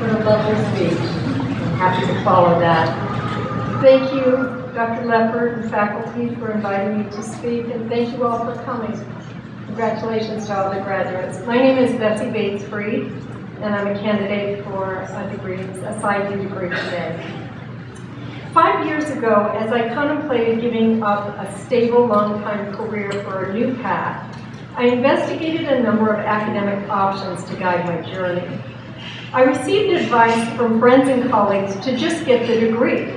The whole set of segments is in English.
What a lovely speech. I'm happy to follow that. Thank you, Dr. Leffert and faculty for inviting me to speak, and thank you all for coming. Congratulations to all the graduates. My name is Betsy Bates Freed, and I'm a candidate for a degree, a PsyD degree today. Five years ago, as I contemplated giving up a stable, long-time career for a new path, I investigated a number of academic options to guide my journey. I received advice from friends and colleagues to just get the degree,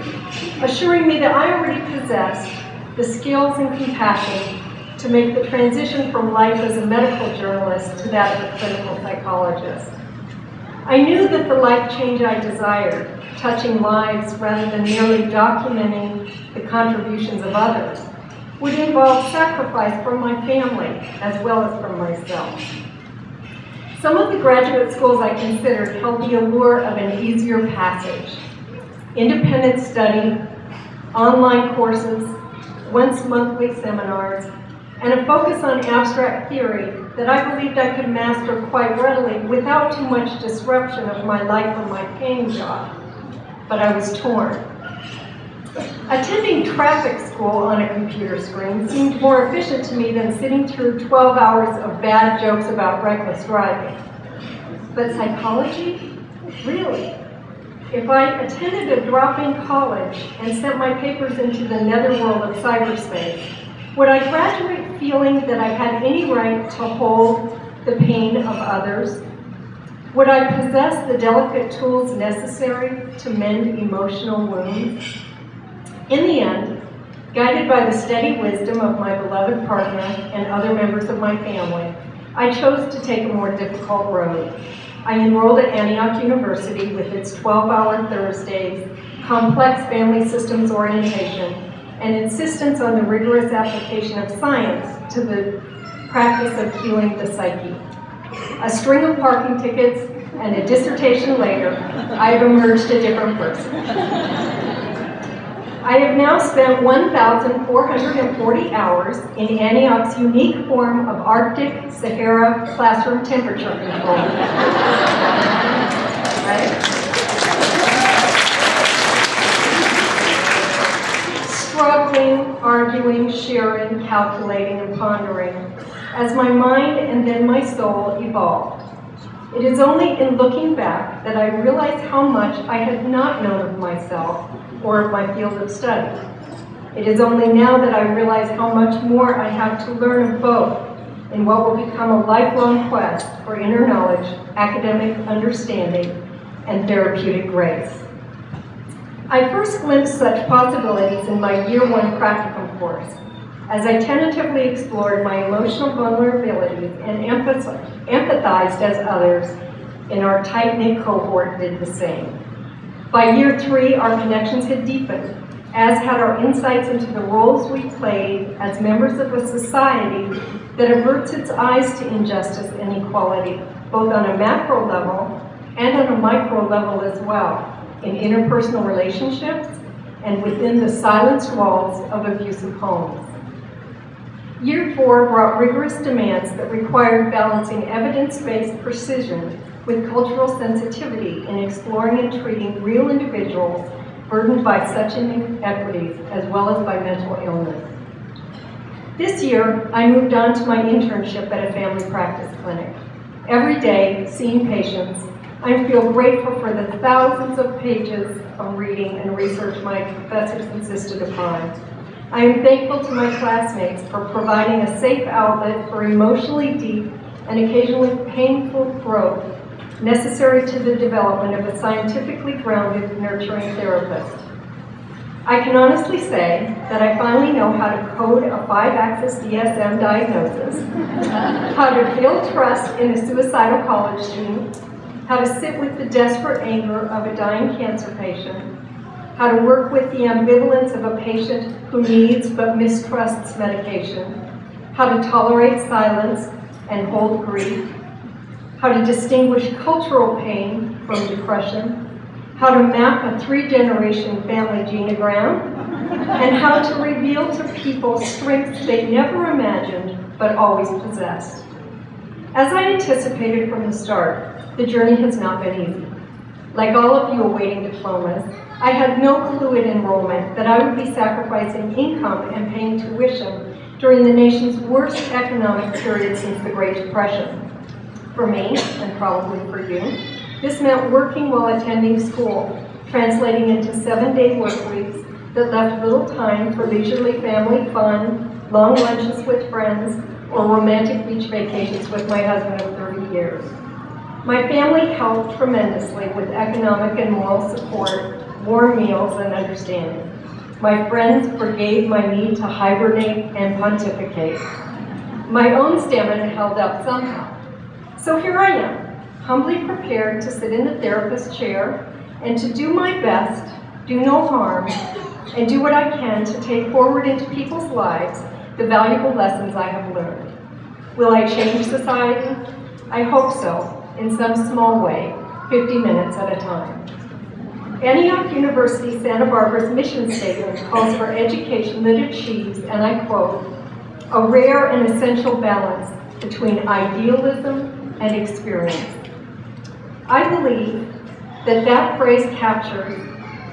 assuring me that I already possessed the skills and compassion to make the transition from life as a medical journalist to that of a clinical psychologist. I knew that the life change I desired, touching lives rather than merely documenting the contributions of others, would involve sacrifice from my family as well as from myself. Some of the graduate schools I considered held the allure of an easier passage. Independent study, online courses, once monthly seminars, and a focus on abstract theory that I believed I could master quite readily without too much disruption of my life or my paying job. But I was torn. Attending traffic school on a computer screen seemed more efficient to me than sitting through 12 hours of bad jokes about reckless driving. But psychology? Really? If I attended a drop-in college and sent my papers into the netherworld of cyberspace, would I graduate feeling that I had any right to hold the pain of others? Would I possess the delicate tools necessary to mend emotional wounds? In the end, guided by the steady wisdom of my beloved partner and other members of my family, I chose to take a more difficult road. I enrolled at Antioch University with its 12-hour Thursdays, complex family systems orientation, and insistence on the rigorous application of science to the practice of healing the psyche. A string of parking tickets and a dissertation later, I have emerged a different person. I have now spent 1,440 hours in Antioch's unique form of Arctic Sahara classroom temperature control. right? Struggling, arguing, sharing, calculating, and pondering as my mind and then my soul evolved. It is only in looking back that I realized how much I had not known of myself or of my field of study. It is only now that I realize how much more I have to learn of both in what will become a lifelong quest for inner knowledge, academic understanding, and therapeutic grace. I first glimpsed such possibilities in my year one practicum course, as I tentatively explored my emotional vulnerabilities and empathized as others in our tight-knit cohort did the same. By year three, our connections had deepened, as had our insights into the roles we played as members of a society that averts its eyes to injustice and inequality, both on a macro level and on a micro level as well, in interpersonal relationships and within the silenced walls of abusive homes. Year four brought rigorous demands that required balancing evidence-based precision with cultural sensitivity in exploring and treating real individuals burdened by such inequities as well as by mental illness. This year, I moved on to my internship at a family practice clinic. Every day, seeing patients, I feel grateful for the thousands of pages of reading and research my professors insisted upon. I am thankful to my classmates for providing a safe outlet for emotionally deep and occasionally painful growth necessary to the development of a scientifically grounded, nurturing therapist. I can honestly say that I finally know how to code a five-axis DSM diagnosis, how to build trust in a suicidal college student, how to sit with the desperate anger of a dying cancer patient, how to work with the ambivalence of a patient who needs but mistrusts medication, how to tolerate silence and hold grief, how to distinguish cultural pain from depression, how to map a three-generation family genogram, and how to reveal to people strengths they never imagined but always possessed. As I anticipated from the start, the journey has not been easy. Like all of you awaiting diplomas, I had no clue at enrollment that I would be sacrificing income and paying tuition during the nation's worst economic period since the Great Depression. For me, and probably for you, this meant working while attending school, translating into seven-day work weeks that left little time for leisurely family fun, long lunches with friends, or romantic beach vacations with my husband of 30 years. My family helped tremendously with economic and moral support, warm meals, and understanding. My friends forgave my need to hibernate and pontificate. My own stamina held up somehow. So here I am, humbly prepared to sit in the therapist chair and to do my best, do no harm, and do what I can to take forward into people's lives the valuable lessons I have learned. Will I change society? I hope so, in some small way, 50 minutes at a time. Antioch University Santa Barbara's mission statement calls for education that achieves, and I quote, a rare and essential balance between idealism and experience. I believe that that phrase captures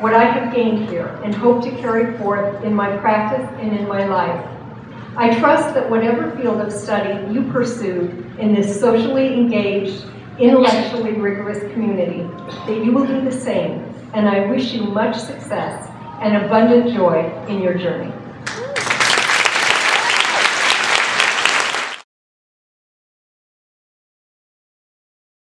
what I have gained here and hope to carry forth in my practice and in my life. I trust that whatever field of study you pursue in this socially engaged, intellectually rigorous community, that you will do the same, and I wish you much success and abundant joy in your journey.